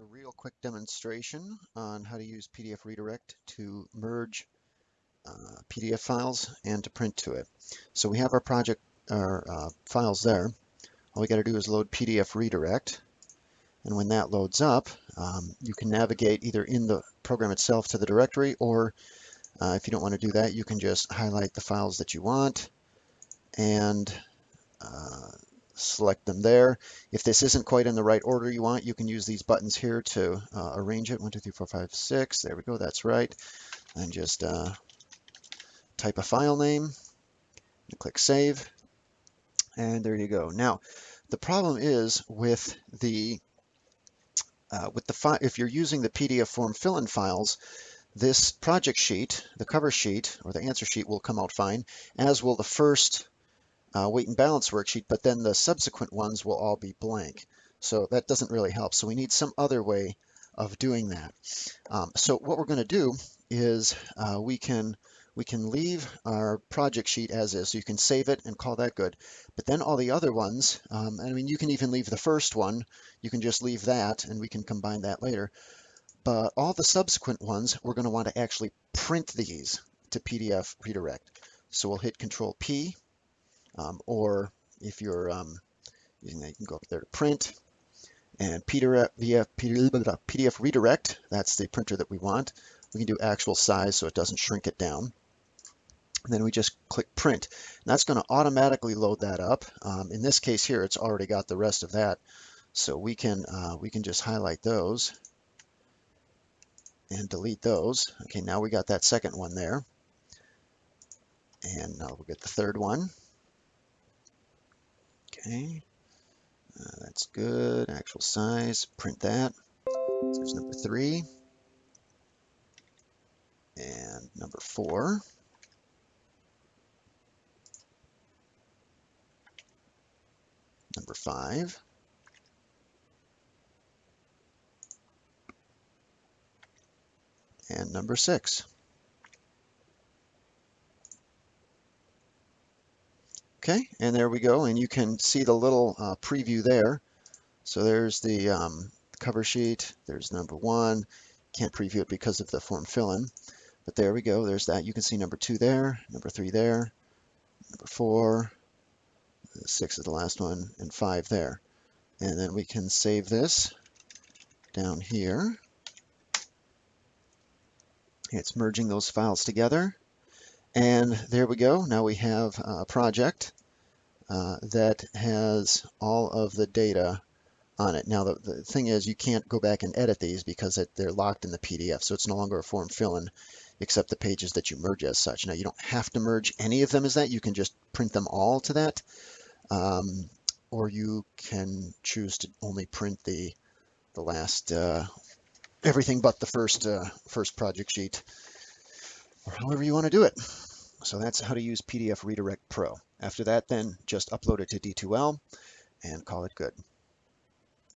A real quick demonstration on how to use PDF Redirect to merge uh, PDF files and to print to it. So we have our project, our uh, files there. All we got to do is load PDF Redirect. And when that loads up, um, you can navigate either in the program itself to the directory, or uh, if you don't want to do that, you can just highlight the files that you want and uh, select them there. If this isn't quite in the right order you want, you can use these buttons here to uh, arrange it. One, two, three, four, five, six. There we go. That's right. And just uh, type a file name and click Save. And there you go. Now, the problem is with the uh, with the if you're using the PDF form fill-in files, this project sheet, the cover sheet or the answer sheet will come out fine, as will the first uh, weight and balance worksheet, but then the subsequent ones will all be blank. So that doesn't really help. So we need some other way of doing that. Um, so what we're going to do is uh, we can we can leave our project sheet as is. So you can save it and call that good. But then all the other ones, um, I mean, you can even leave the first one. You can just leave that and we can combine that later. But all the subsequent ones, we're going to want to actually print these to PDF redirect. So we'll hit Control P um, or if you're um, using that, you can go up there to print and PDF, PDF redirect, that's the printer that we want. We can do actual size so it doesn't shrink it down. And then we just click print. And that's going to automatically load that up. Um, in this case here, it's already got the rest of that. So we can uh, we can just highlight those and delete those. Okay, now we got that second one there. And now we'll get the third one. Okay, uh, that's good. Actual size, print that. So there's number three. And number four. Number five. And number six. Okay, and there we go. And you can see the little uh, preview there. So there's the um, cover sheet. There's number one. Can't preview it because of the form fill-in. But there we go. There's that. You can see number two there, number three there, number four, six is the last one, and five there. And then we can save this down here. It's merging those files together. And there we go. Now we have a project uh, that has all of the data on it. Now, the, the thing is you can't go back and edit these because it, they're locked in the PDF, so it's no longer a form fill-in except the pages that you merge as such. Now, you don't have to merge any of them as that. You can just print them all to that, um, or you can choose to only print the the last uh, everything but the first uh, first project sheet, or however you want to do it. So that's how to use PDF Redirect Pro. After that, then just upload it to D2L and call it good.